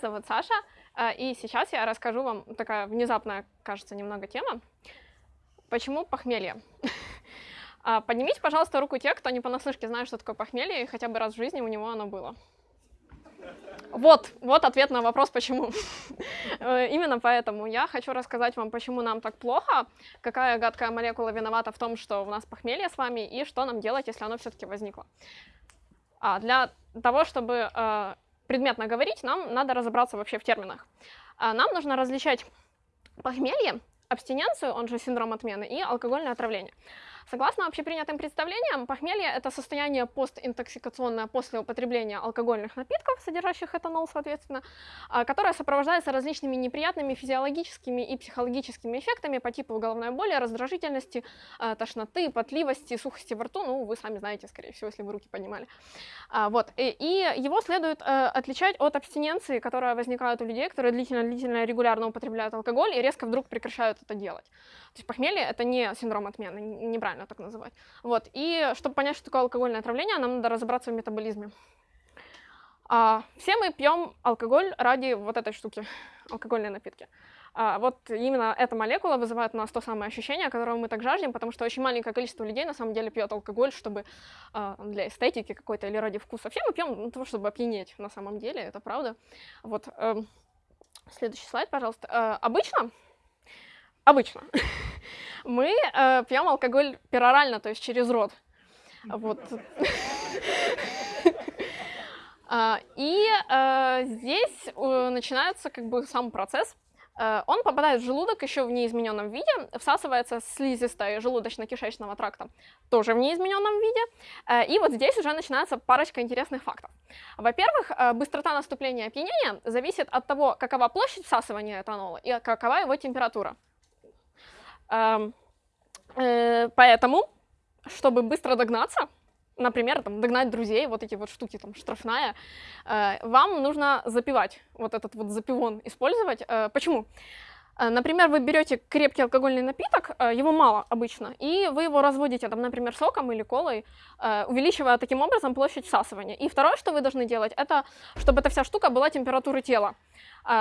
зовут Саша, э, и сейчас я расскажу вам такая внезапная, кажется, немного тема. Почему похмелье? А, поднимите, пожалуйста, руку те, кто не понаслышке знает, что такое похмелье, и хотя бы раз в жизни у него оно было. Вот, вот ответ на вопрос, почему. Э, именно поэтому я хочу рассказать вам, почему нам так плохо, какая гадкая молекула виновата в том, что у нас похмелье с вами, и что нам делать, если оно все-таки возникло. А для того, чтобы э, предметно говорить, нам надо разобраться вообще в терминах. А нам нужно различать похмелье, абстиненцию, он же синдром отмены, и алкогольное отравление. Согласно общепринятым представлениям, похмелье – это состояние постинтоксикационное после употребления алкогольных напитков, содержащих этанол, соответственно, а, которое сопровождается различными неприятными физиологическими и психологическими эффектами по типу головной боли, раздражительности, а, тошноты, потливости, сухости во рту. Ну, вы сами знаете, скорее всего, если вы руки поднимали. А, вот. И его следует э, отличать от абстиненции, которая возникает у людей, которые длительно-длительно регулярно употребляют алкоголь и резко вдруг прекращают это делать. То есть похмелье — это не синдром отмены, неправильно так называть. Вот. И чтобы понять, что такое алкогольное отравление, нам надо разобраться в метаболизме. А, все мы пьем алкоголь ради вот этой штуки, алкогольные напитки. А, вот именно эта молекула вызывает у нас то самое ощущение, которого мы так жаждем, потому что очень маленькое количество людей на самом деле пьет алкоголь, чтобы а, для эстетики какой-то или ради вкуса. Все мы пьем для того, чтобы опьянеть на самом деле, это правда. Вот. Э, следующий слайд, пожалуйста. Э, обычно обычно, мы э, пьем алкоголь перорально, то есть через рот. Вот. А, и э, здесь э, начинается как бы сам процесс. Э, он попадает в желудок еще в неизмененном виде, всасывается слизистой желудочно-кишечного тракта тоже в неизмененном виде. И вот здесь уже начинается парочка интересных фактов. Во-первых, быстрота наступления опьянения зависит от того, какова площадь всасывания этанола и какова его температура. Э, поэтому, чтобы быстро догнаться, например, там, догнать друзей, вот эти вот штуки, там, штрафная, э, вам нужно запивать, вот этот вот запивон использовать. Э, почему? Например, вы берете крепкий алкогольный напиток, его мало обычно, и вы его разводите, там, например, соком или колой, увеличивая таким образом площадь всасывания. И второе, что вы должны делать, это чтобы эта вся штука была температуры тела.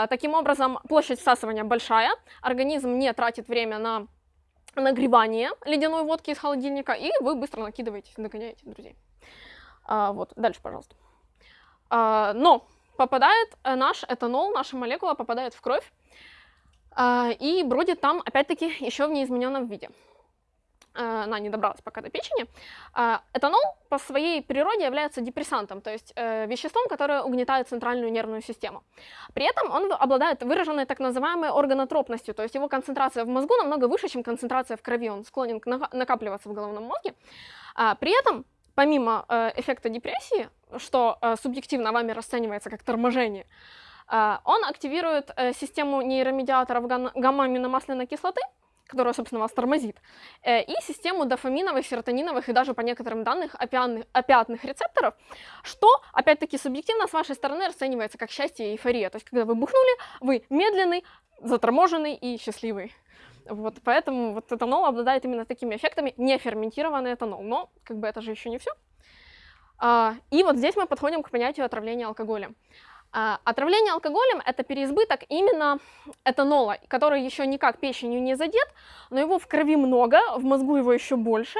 Таким образом, площадь всасывания большая, организм не тратит время на нагревание ледяной водки из холодильника, и вы быстро накидываете, догоняете друзей. А, вот, дальше, пожалуйста. А, но попадает э, наш этанол, наша молекула попадает в кровь, а, и бродит там, опять-таки, еще в неизмененном виде. Э, она не добралась пока до печени. А, этанол по своей природе является депрессантом, то есть э, веществом, которое угнетает центральную нервную систему. При этом он обладает выраженной так называемой органотропностью, то есть его концентрация в мозгу намного выше, чем концентрация в крови, он склонен накапливаться в головном мозге. А, при этом помимо э, эффекта депрессии, что субъективно вами расценивается как торможение, он активирует систему нейромедиаторов гамма-аминомасляной кислоты, которая, собственно, вас тормозит, э, и систему дофаминовых, серотониновых и даже по некоторым данным опиатных, опиатных рецепторов, что, опять-таки, субъективно с вашей стороны расценивается как счастье и эйфория. То есть, когда вы бухнули, вы медленный, заторможенный и счастливый. Вот, поэтому вот этанол обладает именно такими эффектами, не ферментированный этанол. Но, как бы, это же еще не все. А, и вот здесь мы подходим к понятию отравления алкоголем. А, отравление алкоголем – это переизбыток именно этанола, который еще никак печенью не задет, но его в крови много, в мозгу его еще больше,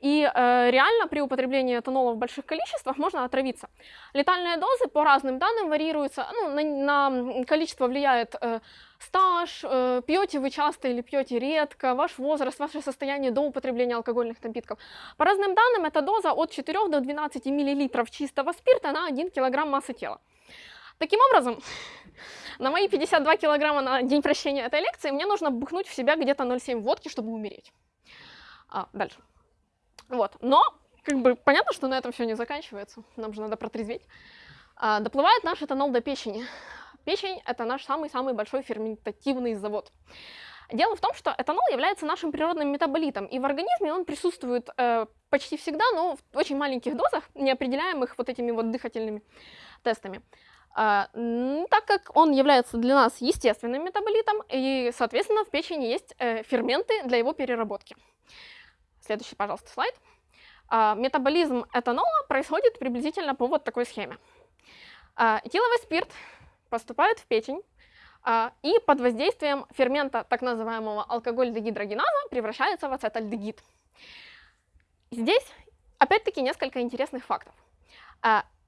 и э, реально при употреблении этанола в больших количествах можно отравиться. Летальные дозы по разным данным варьируются, ну, на, на количество влияет э, стаж, э, пьете вы часто или пьете редко, ваш возраст, ваше состояние до употребления алкогольных напитков. По разным данным, эта доза от 4 до 12 мл чистого спирта на 1 кг массы тела. Таким образом, на мои 52 килограмма на день прощения этой лекции мне нужно бухнуть в себя где-то 0,7 водки, чтобы умереть. А, дальше. Вот. Но, как бы, понятно, что на этом все не заканчивается. Нам же надо протрезветь. А, доплывает наш этанол до печени. Печень – это наш самый-самый большой ферментативный завод. Дело в том, что этанол является нашим природным метаболитом, и в организме он присутствует э, почти всегда, но в очень маленьких дозах, неопределяемых вот этими вот дыхательными тестами. А, так как он является для нас естественным метаболитом, и, соответственно, в печени есть э, ферменты для его переработки. Следующий, пожалуйста, слайд. А, метаболизм этанола происходит приблизительно по вот такой схеме. А, этиловый спирт поступают в печень, и под воздействием фермента так называемого алкоголь-дегидрогеназа превращается в ацетальдегид. Здесь, опять-таки, несколько интересных фактов.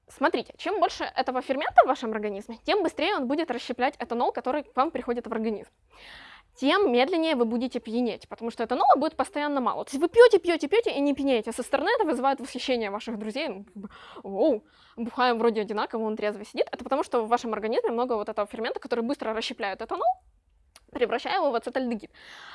Смотрите, чем больше этого фермента в вашем организме, тем быстрее он будет расщеплять этанол, который к вам приходит в организм тем медленнее вы будете пьянеть, потому что этанола будет постоянно мало. То есть вы пьете, пьете, пьете и не пьянеете. Со стороны это вызывает восхищение ваших друзей. Ну, как бы, Оу, бухаем вроде одинаково, он трезво сидит. Это потому что в вашем организме много вот этого фермента, который быстро расщепляет этанол, превращая его в ацетальдегид.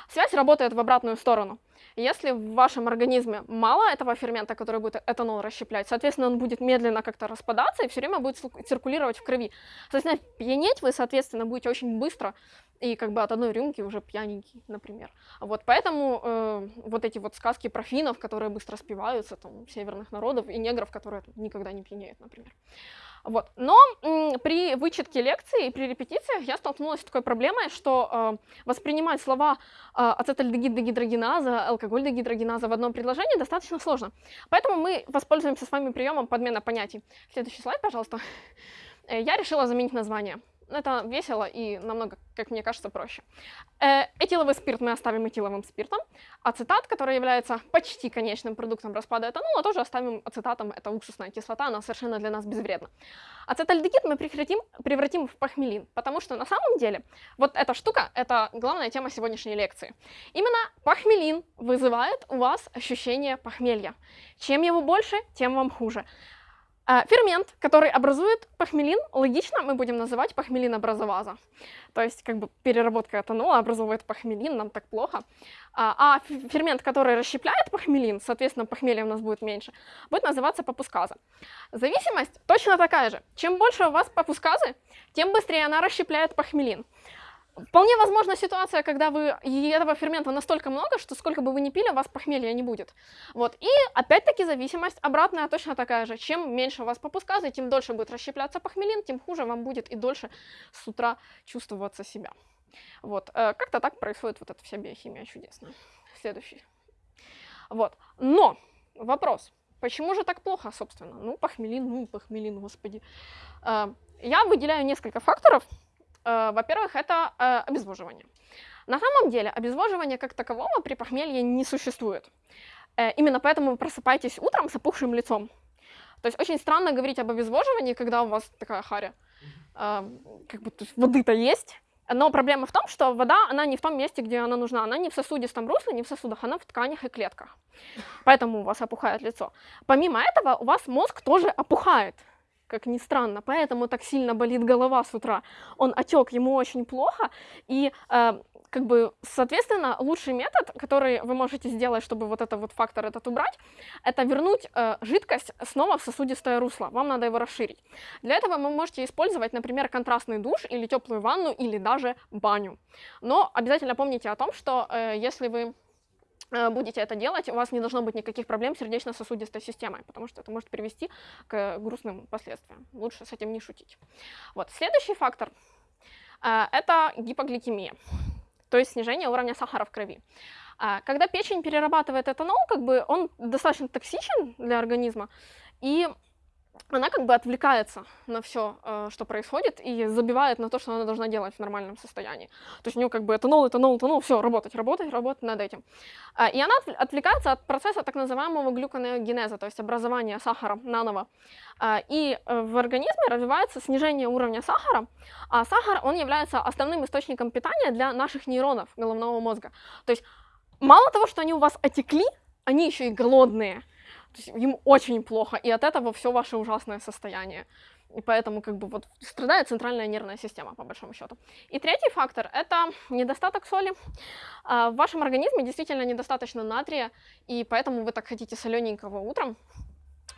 Связь работает в обратную сторону. Если в вашем организме мало этого фермента, который будет этанол расщеплять, соответственно, он будет медленно как-то распадаться и все время будет циркулировать в крови. Соответственно, пьянеть вы, соответственно, будете очень быстро и как бы от одной рюмки уже пьяненький, например. Вот поэтому э, вот эти вот сказки про финнов, которые быстро спиваются, там, северных народов, и негров, которые никогда не пьянеют, например. Вот. Но при вычетке лекции и при репетициях я столкнулась с такой проблемой, что э, воспринимать слова э, ацетальдегид-дегидрогеназа, алкоголь-дегидрогеназа в одном предложении достаточно сложно. Поэтому мы воспользуемся с вами приемом подмена понятий. Следующий слайд, пожалуйста. Э, я решила заменить название это весело и намного, как мне кажется, проще. Э, этиловый спирт мы оставим этиловым спиртом. Ацетат, который является почти конечным продуктом распада этанола, тоже оставим ацетатом. Это уксусная кислота, она совершенно для нас безвредна. Ацетальдегид мы прекратим, превратим в пахмелин, потому что на самом деле вот эта штука — это главная тема сегодняшней лекции. Именно пахмелин вызывает у вас ощущение похмелья. Чем его больше, тем вам хуже. А, фермент, который образует пахмелин, логично мы будем называть пахмелинобразоваза. То есть как бы переработка этанола образовывает пахмелин, нам так плохо. А, а фермент, который расщепляет пахмелин, соответственно, похмелья у нас будет меньше, будет называться папусказа. Зависимость точно такая же. Чем больше у вас папусказы, тем быстрее она расщепляет пахмелин. Вполне возможна ситуация, когда вы этого фермента настолько много, что сколько бы вы ни пили, у вас похмелья не будет. Вот. И опять-таки зависимость обратная точно такая же. Чем меньше у вас попусказы, тем дольше будет расщепляться похмелин, тем хуже вам будет и дольше с утра чувствоваться себя. Вот. Э, как-то так происходит вот эта вся биохимия чудесная. Следующий. Вот. Но вопрос. Почему же так плохо, собственно? Ну, похмелин, ну, похмелин, господи. Э, я выделяю несколько факторов, во-первых, это э, обезвоживание. На самом деле обезвоживания как такового при похмелье не существует. Э, именно поэтому вы просыпаетесь утром с опухшим лицом. То есть очень странно говорить об обезвоживании, когда у вас такая харя. Как бы воды-то есть, но проблема в том, что вода, она не в том месте, где она нужна. Она не в сосудистом русле, не в сосудах, она в тканях и клетках. Поэтому у вас опухает лицо. Помимо этого, у вас мозг тоже опухает как ни странно, поэтому так сильно болит голова с утра. Он отек, ему очень плохо, и э, как бы, соответственно, лучший метод, который вы можете сделать, чтобы вот этот вот фактор этот убрать, это вернуть э, жидкость снова в сосудистое русло. Вам надо его расширить. Для этого вы можете использовать, например, контрастный душ или теплую ванну или даже баню. Но обязательно помните о том, что э, если вы будете это делать, у вас не должно быть никаких проблем с сердечно-сосудистой системой, потому что это может привести к грустным последствиям. Лучше с этим не шутить. Вот. Следующий фактор э, – это гипогликемия, то есть снижение уровня сахара в крови. Э, когда печень перерабатывает этанол, как бы он достаточно токсичен для организма, и она как бы отвлекается на все, э, что происходит, и забивает на то, что она должна делать в нормальном состоянии. То есть у нее как бы этанол, этанол, этанол, все, работать, работать, работать над этим. А, и она отвлекается от процесса так называемого глюконеогенеза, то есть образования сахара наново. А, и э, в организме развивается снижение уровня сахара, а сахар, он является основным источником питания для наших нейронов головного мозга. То есть мало того, что они у вас отекли, они еще и голодные. То есть им очень плохо, и от этого все ваше ужасное состояние. И поэтому как бы вот страдает центральная нервная система, по большому счету. И третий фактор – это недостаток соли. А, в вашем организме действительно недостаточно натрия, и поэтому вы так хотите солененького утром.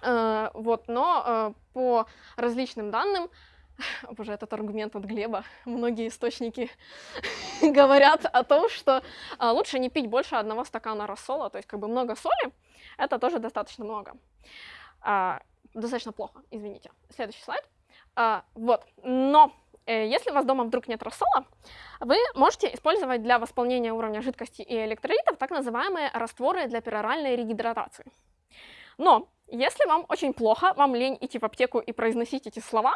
А, вот, но а, по различным данным, боже, этот аргумент от Глеба, многие источники говорят о том, что лучше не пить больше одного стакана рассола, то есть как бы много соли, это тоже достаточно много. А, достаточно плохо, извините. Следующий слайд. А, вот, но э, если у вас дома вдруг нет рассола, вы можете использовать для восполнения уровня жидкости и электролитов так называемые растворы для пероральной регидратации. Но Если вам очень плохо, вам лень идти в аптеку и произносить эти слова,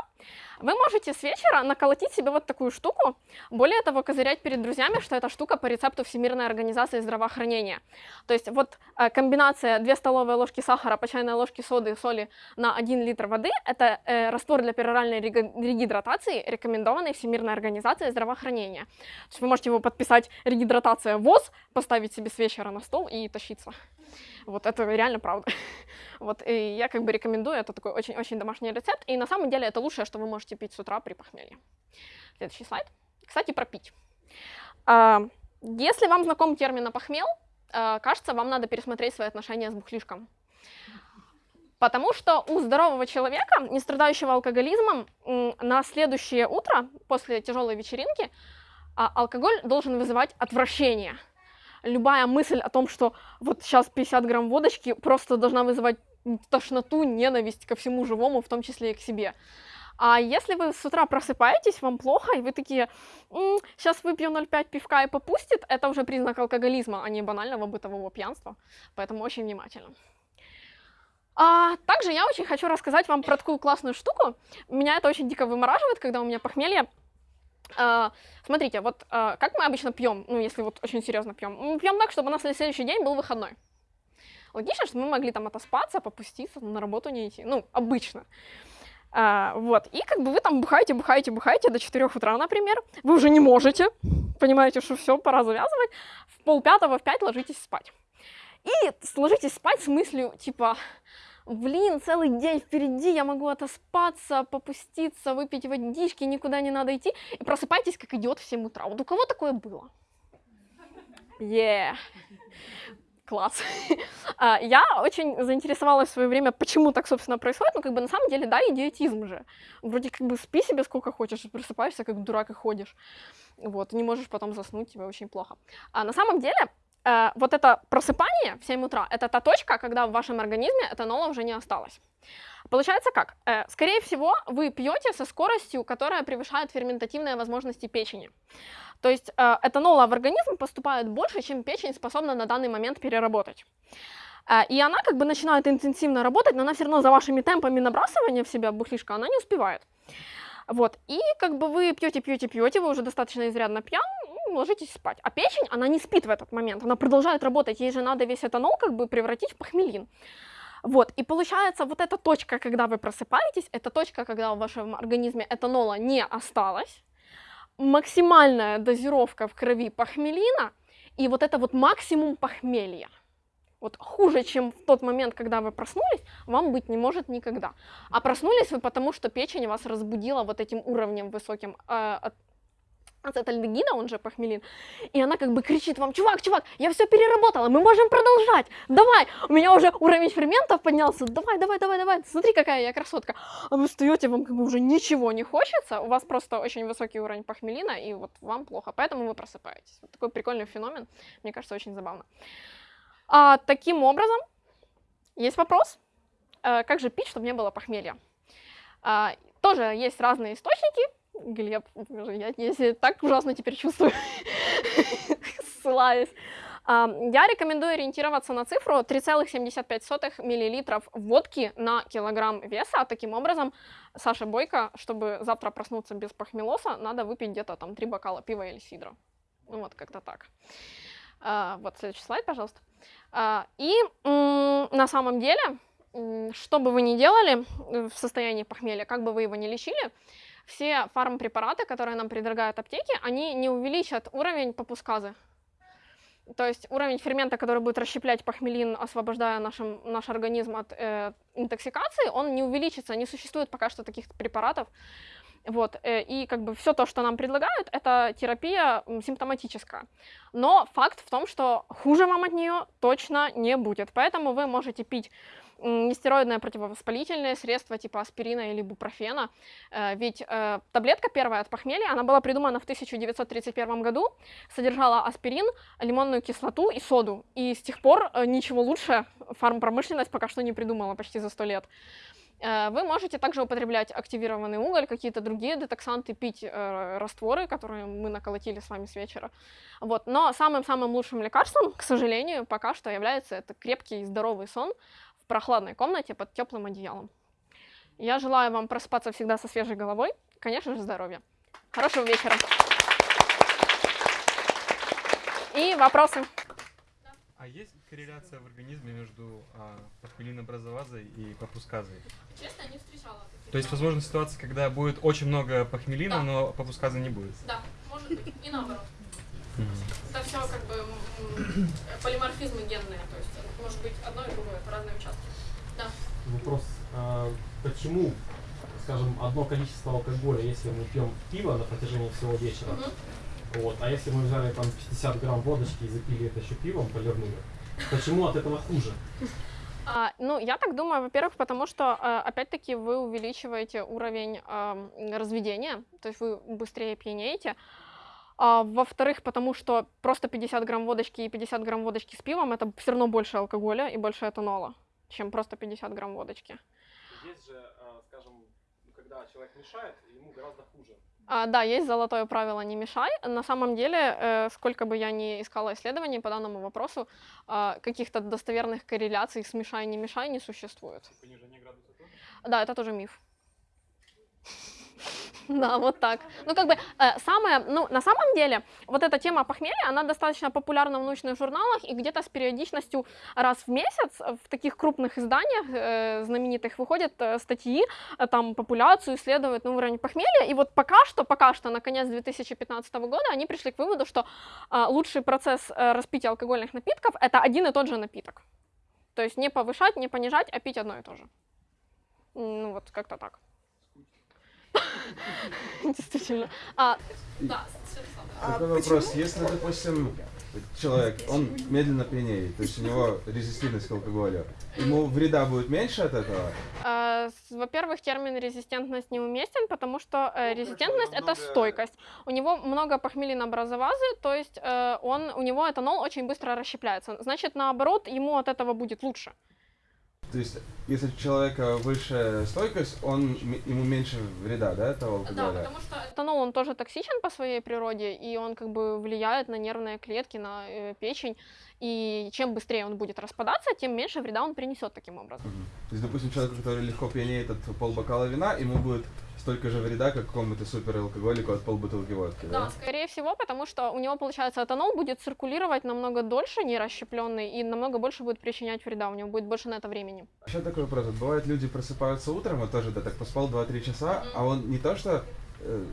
вы можете с вечера наколотить себе вот такую штуку, более того, козырять перед друзьями, что эта штука по рецепту Всемирной организации здравоохранения. То есть вот э, комбинация 2 столовые ложки сахара по чайной ложке соды и соли на 1 литр воды – это э, раствор для пероральной регидратации, рекомендованный Всемирной организацией здравоохранения. То есть вы можете его подписать «регидратация ВОЗ», поставить себе с вечера на стол и тащиться. Вот это реально правда. Вот, и я как бы рекомендую, это такой очень-очень домашний рецепт, и на самом деле это лучшее, что вы можете пить с утра при похмелье. Следующий слайд. Кстати, про пить. А, если вам знаком термин «похмел», а, кажется, вам надо пересмотреть свои отношения с бухлишком. Потому что у здорового человека, не страдающего алкоголизмом, на следующее утро, после тяжелой вечеринки, а, алкоголь должен вызывать отвращение – любая мысль о том, что вот сейчас 50 грамм водочки просто должна вызывать тошноту, ненависть ко всему живому, в том числе и к себе. А если вы с утра просыпаетесь, вам плохо, и вы такие, М, сейчас выпью 0,5 пивка и попустит, это уже признак алкоголизма, а не банального бытового пьянства. Поэтому очень внимательно. А также я очень хочу рассказать вам про такую классную штуку. Меня это очень дико вымораживает, когда у меня похмелье. Uh, смотрите, вот uh, как мы обычно пьем, ну, если вот очень серьезно пьем, мы пьем так, чтобы у нас на следующий день был выходной. Логично, что мы могли там отоспаться, попуститься, на работу не идти, ну, обычно. Uh, вот, и как бы вы там бухаете, бухаете, бухаете до 4 утра, например, вы уже не можете, понимаете, что все, пора завязывать, в полпятого, в пять ложитесь спать. И ложитесь спать с мыслью, типа, блин, целый день впереди, я могу отоспаться, попуститься, выпить водички, никуда не надо идти, и просыпайтесь как идиот в 7 утра. Вот у кого такое было? Yeah. Класс. А, я очень заинтересовалась в свое время, почему так, собственно, происходит. Ну, как бы на самом деле, да, идиотизм же. Вроде как бы спи себе сколько хочешь, просыпаешься как дурак и ходишь. Вот, не можешь потом заснуть, тебе очень плохо. А на самом деле, э, вот это просыпание в 7 утра, это та точка, когда в вашем организме этанола уже не осталось. Получается как? Э, скорее всего, вы пьете со скоростью, которая превышает ферментативные возможности печени. То есть э, этанола в организм поступает больше, чем печень способна на данный момент переработать. И она как бы начинает интенсивно работать, но она все равно за вашими темпами набрасывания в себя бухлишка, она не успевает. Вот, и как бы вы пьете, пьете, пьете, вы уже достаточно изрядно пьян, ложитесь спать. А печень, она не спит в этот момент, она продолжает работать, ей же надо весь этанол как бы превратить в похмелин. Вот, и получается, вот эта точка, когда вы просыпаетесь, это точка, когда в вашем организме этанола не осталось, максимальная дозировка в крови похмелина, и вот это вот максимум похмелья. Вот хуже, чем в тот момент, когда вы проснулись, вам быть не может никогда. А проснулись вы потому, что печень вас разбудила вот этим уровнем высоким э, ацетальдегина, он же похмелин, и она как бы кричит вам, чувак, чувак, я все переработала, мы можем продолжать, давай, у меня уже уровень ферментов поднялся, давай, давай, давай, давай, смотри, какая я красотка. А вы встаете, вам как бы уже ничего не хочется, у вас просто очень высокий уровень похмелина, и вот вам плохо, поэтому вы просыпаетесь. Вот такой прикольный феномен, мне кажется, очень забавно. А, таким образом, есть вопрос, а, как же пить, чтобы не было похмелья? А, тоже есть разные источники, Глеб, я, я так ужасно теперь чувствую, ссылаюсь. Я рекомендую ориентироваться на цифру 3,75 мл водки на килограмм веса. Таким образом, Саша Бойко, чтобы завтра проснуться без похмелоса, надо выпить где-то там 3 бокала пива или сидра. Ну вот, как-то так. А, вот следующий слайд, пожалуйста. А, и на самом деле, что бы вы ни делали в состоянии похмелья, как бы вы его ни лечили, все фармпрепараты, которые нам предлагают аптеки, они не увеличат уровень попусказы. То есть уровень фермента, который будет расщеплять похмелин, освобождая нашим, наш организм от э, интоксикации, он не увеличится, не существует пока что таких препаратов. Вот, э, и как бы все то, что нам предлагают, это терапия симптоматическая. Но факт в том, что хуже вам от нее точно не будет. Поэтому вы можете пить нестероидное противовоспалительное средство типа аспирина или бупрофена. Э, ведь э, таблетка первая от похмелья, она была придумана в 1931 году, содержала аспирин, лимонную кислоту и соду. И с тех пор э, ничего лучше фармпромышленность пока что не придумала почти за сто лет. Вы можете также употреблять активированный уголь, какие-то другие детоксанты, пить э, растворы, которые мы наколотили с вами с вечера. Вот. Но самым-самым лучшим лекарством, к сожалению, пока что является это крепкий и здоровый сон, в прохладной комнате под теплым одеялом. Я желаю вам просыпаться всегда со свежей головой, конечно же, здоровья. Хорошего вечера. И вопросы? А есть корреляция в организме между а, похмелинообразовазой и попусказой? Честно, не встречала. То есть, возможно, ситуация, когда будет очень много похмелина, Да. но попусказа не будет. Да, может быть. И наоборот. Это все как бы полиморфизмы генные, то есть может быть одно и другое по разным участкам. Вопрос, а, почему, скажем, одно количество алкоголя, если мы пьем пиво на протяжении всего вечера, Мгм. вот, а если мы взяли там 50 грамм водочки и запили это еще пивом, полирнули, почему от этого хуже? А, ну, я так думаю, во-первых, потому что, э, опять-таки, вы увеличиваете уровень ам, разведения, то есть вы быстрее пьянеете. А, во-вторых, потому что просто 50 грамм водочки и 50 грамм водочки с пивом это все равно больше алкоголя и больше этанола, чем просто 50 грамм водочки. Есть же, скажем, когда человек мешает, ему гораздо хуже. А, да, есть золотое правило «не мешай». На самом деле, э, сколько бы я ни искала исследований по данному вопросу, а, каких-то достоверных корреляций с «мешай, не мешай» не существует. Тоже? Да, это тоже миф. Да, вот так. Ну, как бы, э, самое, ну, на самом деле, вот эта тема похмелья, она достаточно популярна в научных журналах, и где-то с периодичностью раз в месяц в таких крупных изданиях э, знаменитых выходят э, статьи, э, там, популяцию исследуют на уровень похмелья, и вот пока что, пока что, на конец 2015 года, они пришли к выводу, что э, лучший процесс э, распития алкогольных напитков — это один и тот же напиток. То есть не повышать, не понижать, а пить одно и то же. Ну, вот как-то так. Действительно. А, да, Такой вопрос. Если, допустим, человек, он медленно пьянеет, то есть у него резистентность к алкоголю, ему вреда будет меньше от этого? с- во-первых, термин резистентность неуместен, потому что э, резистентность это стойкость. У него много похмелинообразовазы, то есть э, он, у него этанол очень быстро расщепляется. Значит, наоборот, ему от этого будет лучше. То есть, если у человека выше стойкость, он, ему меньше вреда, да, этого алкоголя? что этанол, он тоже токсичен по своей природе, и он как бы влияет на нервные клетки, на э, печень, и чем быстрее он будет распадаться, тем меньше вреда он принесет таким образом. Мгм. То есть, допустим, человек, который легко пьянеет от полбокала вина, ему будет столько же вреда, как какому-то супералкоголику от полбутылки водки, да? Да, скорее всего, потому что у него, получается, этанол будет циркулировать намного дольше, не расщепленный, и намного больше будет причинять вреда, у него будет больше на это времени. Еще такой вопрос. Вот бывает, люди просыпаются утром, вот тоже, да, так поспал 2-3 часа, а он не то что э,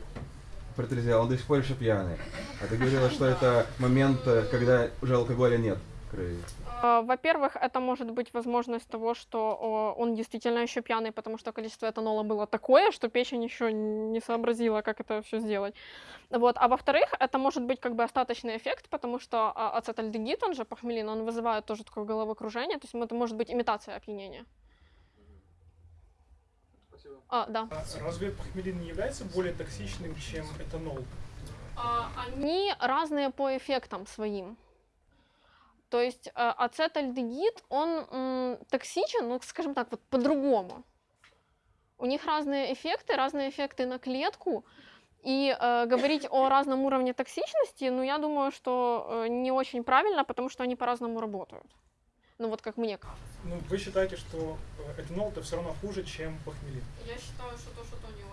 протрезвел, он до сих пор еще пьяный. А ты говорила, что это момент, э, когда уже алкоголя нет крови. А, Во-первых, это может быть возможность того, что он действительно еще пьяный, потому что количество этанола было такое, что печень еще не сообразила, как это все сделать. Вот. А во-вторых, это может быть как бы остаточный эффект, потому что а, ацетальдегид, он же похмелин, он вызывает тоже такое головокружение, то есть это может быть имитация опьянения. Спасибо. А, да. Разве похмелин не является более токсичным, чем этанол? А, они разные по эффектам своим. То есть э, ацетальдегид, он токсичен, ну, скажем так, вот по-другому. У них разные эффекты, разные эффекты на клетку. И э, говорить о разном уровне токсичности, ну, я думаю, что э, не очень правильно, потому что они по-разному работают. Ну, вот как мне кажется. Ну, вы считаете, что э, этанол это все равно хуже, чем похмелин? Я считаю, что то, что то не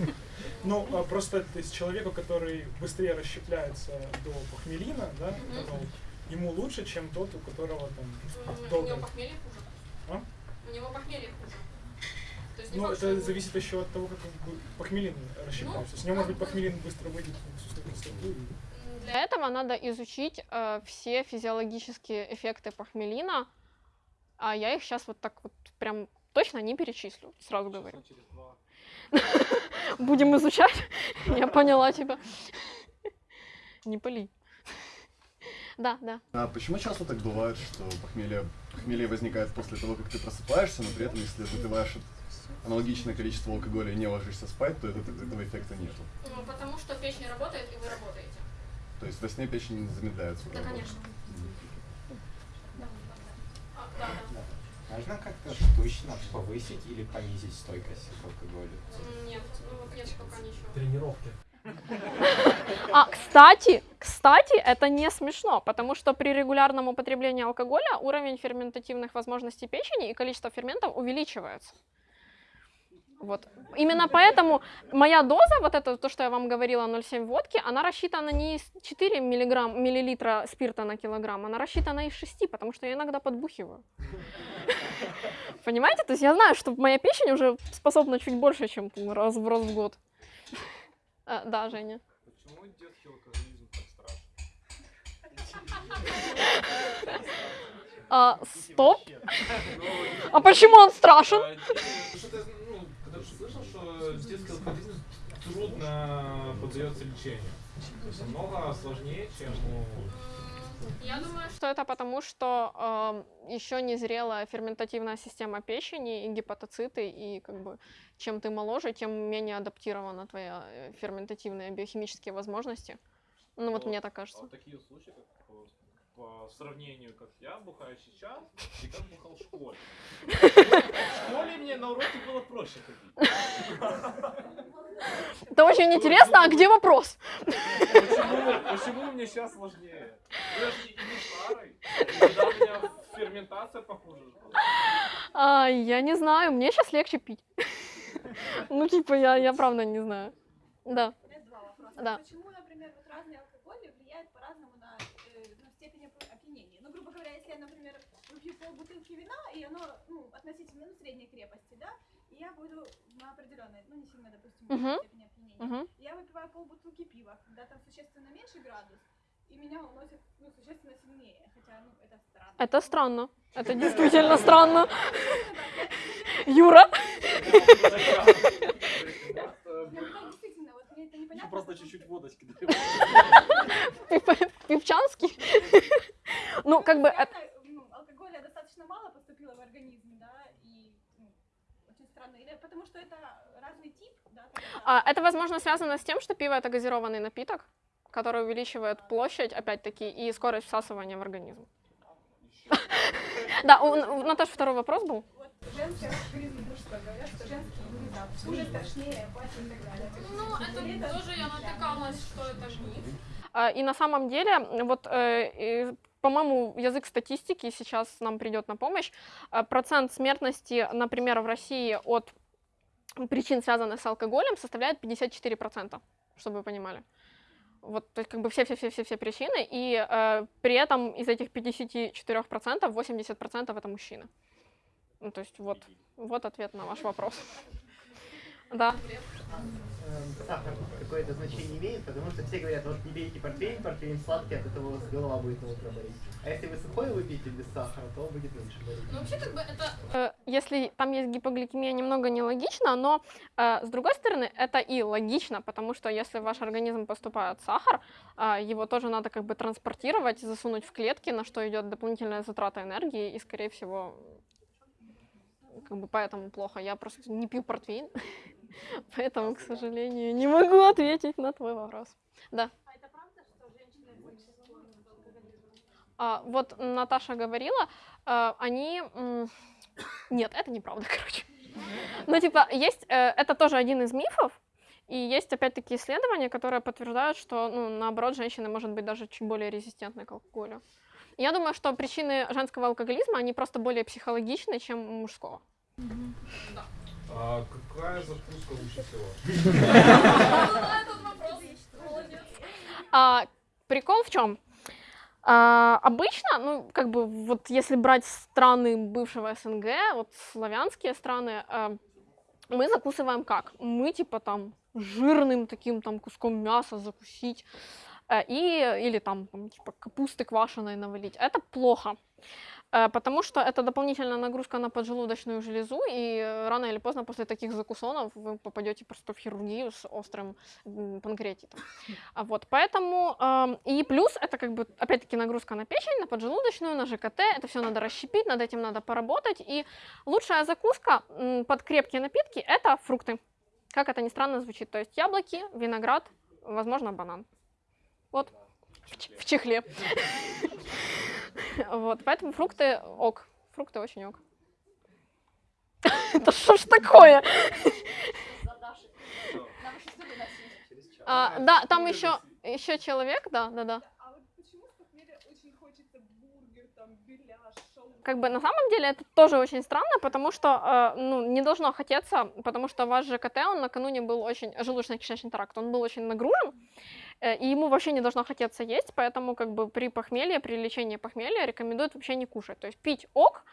очень. Ну, а просто то есть, человеку, который быстрее расщепляется до похмелина, да, этанол, ему лучше, чем тот, у которого там долго. похмелье хуже. А? У него похмелье хуже. То есть Ну, это зависит еще от того, как похмелин расщепляется. С него, может быть, похмелин быстро выйдет в Для этого надо изучить э, все физиологические эффекты похмелина, а я их сейчас вот так вот прям точно не перечислю, сразу говорю. Будем изучать. Я поняла тебя. Не пали. Да, да. А почему часто так бывает, что похмелье, похмелье возникает после того, как ты просыпаешься, но при этом, если выпиваешь аналогичное количество алкоголя и не ложишься спать, то это- этого эффекта нету? Ну, потому что печень работает, и вы работаете. То есть во сне печень замедляет свою работу. А, да, да. Можно как-то штучно повысить или понизить стойкость к алкоголю? Нет, ну вот нет пока ничего. Тренировки. А, кстати, кстати, это не смешно, потому что при регулярном употреблении алкоголя уровень ферментативных возможностей печени и количество ферментов увеличивается. Вот. Именно поэтому моя доза, вот это то, что я вам говорила, 0,7 водки, она рассчитана не из 4 миллиграмм, миллилитра спирта на килограмм, она рассчитана из 6, потому что я иногда подбухиваю. Понимаете? То есть я знаю, что моя печень уже способна чуть больше, чем раз в раз в год. А, Да, Женя. Почему детский алкоголизм так страшен? А, стоп. А почему он страшен? Когда ты слышал, что детский алкоголизм трудно поддается лечению. То есть намного сложнее, чем у Я думаю, что это потому, что еще не зрелая ферментативная система печени и гепатоциты, и как бы чем ты моложе, тем менее адаптирована твоя э, ферментативные биохимические возможности. Ну вот Ну, мне так А кажется. вот такие случаи, как по, сравнению, как я бухаю сейчас и как бухал в школе. В школе мне на уроке было проще ходить. Это очень интересно, а где вопрос? Почему, почему мне сейчас сложнее? Я же и не старый. Когда у меня ферментация похуже. А, я не знаю, мне сейчас легче пить. Ну, типа, я, я правда не знаю. Да. У меня два вопроса. Да. Почему, например, вот разные алкоголи влияют по-разному на, э, на степень опи- опьянения? Ну, грубо говоря, если я, например, выпью полбутылки вина, и оно, ну, относительно ну, средней крепости, да, и я буду на определенной, ну, не сильно, допустим, Мгм. степени опьянения. Мгм. Я выпиваю полбутылки пива, когда там существенно меньше градус, и меня уносит, ну, существенно сильнее, хотя, ну, это странно. Это странно. Это действительно странно. Юра? Действительно, вот мне это непонятно. Просто чуть-чуть водочки. Пивчанский? Ну, как бы... это- Реально, ну, алкоголя достаточно мало поступило в организм, да, и ну, странно. Или потому что это разный тип, да? А, это, возможно, связано с тем, что пиво это газированный напиток, который увеличивает площадь, опять-таки, и скорость всасывания в организм. Да, у Наташи второй вопрос был. Вот женский алкоголизм и мужской говорят, что женский будет там хуже, страшнее, опаснее и так далее. То есть, это я натыкалась, что это миф. А, И на самом деле, вот, э, по-моему, язык статистики сейчас нам придет на помощь. А, Процент смертности, например, в России от причин, связанных с алкоголем, составляет 54%, чтобы вы понимали. Вот, то есть, как бы все-все-все-все причины, и э, при этом из этих 54% 80% это мужчины. Ну, то есть, вот, вот ответ на ваш вопрос. Да. Сахар какое-то значение имеет, потому что все говорят, вот не пейте портвейн, портвейн сладкий, от этого у вас голова будет на утро болеть. А если вы сухой выпьете без сахара, то будет меньше болеть. Э, если там есть гипогликемия, немного нелогично, но э, с другой стороны, это и логично, потому что если в ваш организм поступает сахар, а, его тоже надо как бы транспортировать, засунуть в клетки, на что идет дополнительная затрата энергии, и, скорее всего, как бы поэтому плохо. Я просто не пью портвейн, поэтому, к сожалению, не могу ответить на твой вопрос. Да. А? А, вот Наташа говорила, а, они... Нет, это неправда, короче. Ну, типа, есть... э, Это тоже один из мифов, и есть, опять-таки, исследования, которые подтверждают, что, ну, наоборот, женщина может быть даже чуть более резистентной к алкоголю. Я думаю, что причины женского алкоголизма, они просто более психологичны, чем мужского. Какая закуска А, прикол в чем? А, обычно, ну, как бы, вот если брать страны бывшего СНГ, вот славянские страны, а, мы закусываем как? Мы, типа, там, жирным таким там куском мяса закусить, э, и, или там, там, типа, капусты квашеной навалить. Это плохо, потому что это дополнительная нагрузка на поджелудочную железу, и э, рано или поздно после таких закусонов вы попадете просто в хирургию с острым панкреатитом. А Вот, поэтому, эм, и плюс это как бы, опять-таки, нагрузка на печень, на поджелудочную, на ЖКТ, это все надо расщепить, над этим надо поработать, и лучшая закуска под крепкие напитки – это фрукты. Как это ни странно звучит, то есть яблоки, виноград, возможно, банан. Вот, в ч- в чехле. Вот, поэтому фрукты ок, фрукты очень ок. Это что ж такое? А, да, там еще, еще человек, да, да, да. А вот почему с похмелья очень хочется бургер, там, беляш, шаурма? Как бы на самом деле это тоже очень странно, потому что э, ну, не должно хотеться, потому что ваш ЖКТ, он накануне был очень, желудочно-кишечный тракт, он был очень нагружен, и ему вообще не должно хотеться есть, поэтому как бы при похмелье, при лечении похмелья рекомендуют вообще не кушать. То есть пить ок,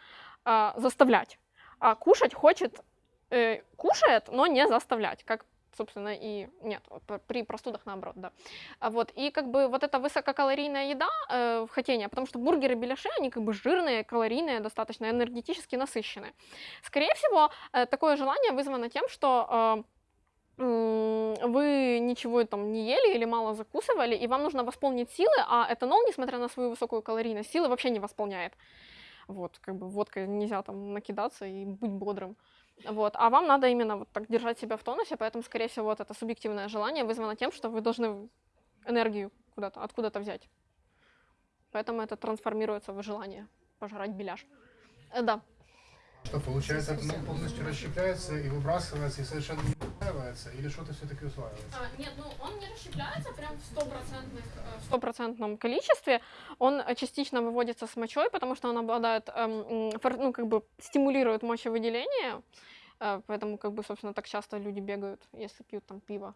э, заставлять, а кушать хочет, э, кушает, но не заставлять, как собственно, и нет, при простудах наоборот, да. А Вот, и как бы вот эта высококалорийная еда э, хотение, потому что бургеры, беляши, они как бы жирные, калорийные, достаточно энергетически насыщенные. Скорее всего, э, такое желание вызвано тем, что э, вы ничего там не ели или мало закусывали, и вам нужно восполнить силы, а этанол, несмотря на свою высокую калорийность, силы вообще не восполняет. Вот, как бы водкой нельзя там накидаться и быть бодрым. Вот, а вам надо именно вот так держать себя в тонусе, поэтому, скорее всего, вот это субъективное желание вызвано тем, что вы должны энергию куда-то, откуда-то взять. Поэтому это трансформируется в желание пожрать беляш. Э, Да. Что получается, это полностью расщепляется и выбрасывается, и совершенно не усваивается, или что-то все-таки усваивается? нет, ну он не расщепляется прям в э, в стопроцентном количестве. Он частично выводится с мочой, потому что он обладает, эм, ну как бы стимулирует мочевыделение, э, поэтому как бы, собственно, так часто люди бегают, если пьют там пиво.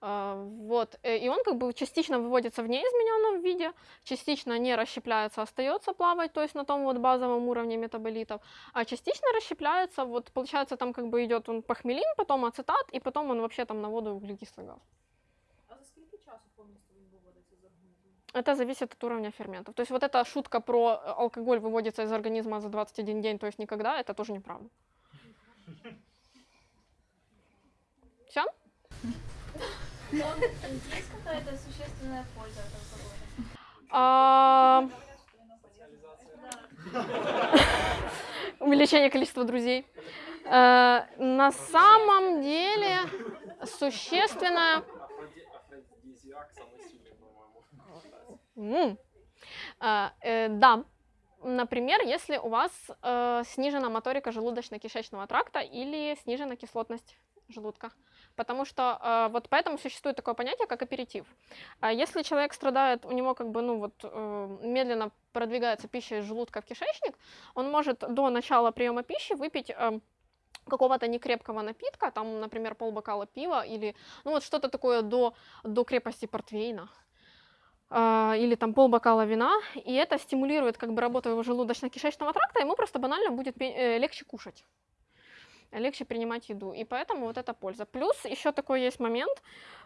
А, Вот, э, и он как бы частично выводится в неизмененном виде, частично не расщепляется, остается плавать, то есть на том вот базовом уровне метаболитов, а частично расщепляется, вот получается там как бы идет он похмелин, потом ацетат, и потом он вообще там на воду и углекислый газ. А за скільки часу повністю він виводиться з організму? Это зависит от уровня ферментов. То есть вот эта шутка про э, алкоголь выводится из организма за 21 день, то есть никогда, это тоже неправда. Есть какая-то существенная польза от алкоголя? Увеличение количества друзей. Э, На самом деле. М. А, э, Да. Например, если у вас э, снижена моторика желудочно-кишечного тракта или снижена кислотность желудка. Потому что э, вот поэтому существует такое понятие, как аперитив. А если человек страдает, у него как бы, ну вот, э, медленно продвигается пища из желудка в кишечник, он может до начала приема пищи выпить э, какого-то некрепкого напитка, там, например, полбокала пива или, ну вот что-то такое до, до крепости портвейна, а, или там полбокала вина, и это стимулирует как бы работу его желудочно-кишечного тракта, ему просто банально будет э, легче кушать легче принимать еду, и поэтому вот это польза. Плюс еще такой есть момент,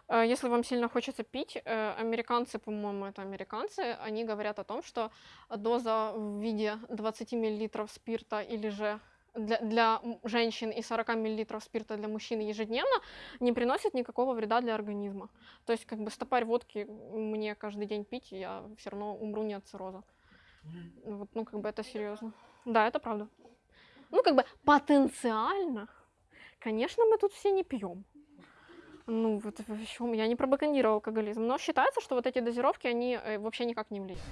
э, если вам сильно хочется пить, э, американцы, по-моему, это американцы, они говорят о том, что доза в виде 20 мл спирта или же для, для женщин и 40 мл спирта для мужчин ежедневно не приносит никакого вреда для организма. То есть как бы стопарь водки мне каждый день пить, я все равно умру не от цирроза. Вот, ну как бы это серьезно. Да, это правда. Ну как бы потенциально, конечно, мы тут все не пьем. Ну, вот в чем я не пропагандирую алкоголизм, но считается, что вот эти дозировки, они э, вообще никак не влияют.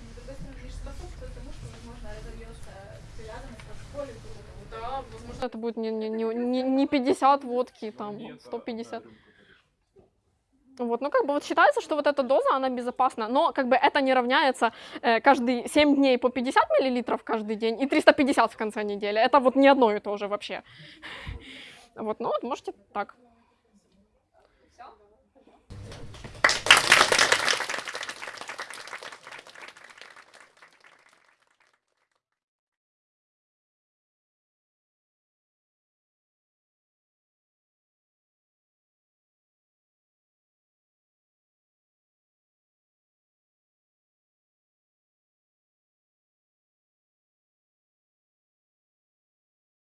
К алкоголю. Да, возможно, это будет не, не, не, не- не 50 водки, там, 150. Вот, ну как бы вот считается, что вот эта доза, она безопасна, но как бы это не равняется э, каждый 7 дней по 50 миллилитров каждый день и 350 в конце недели. Это вот не одно и то же вообще. Вот, ну вот можете так.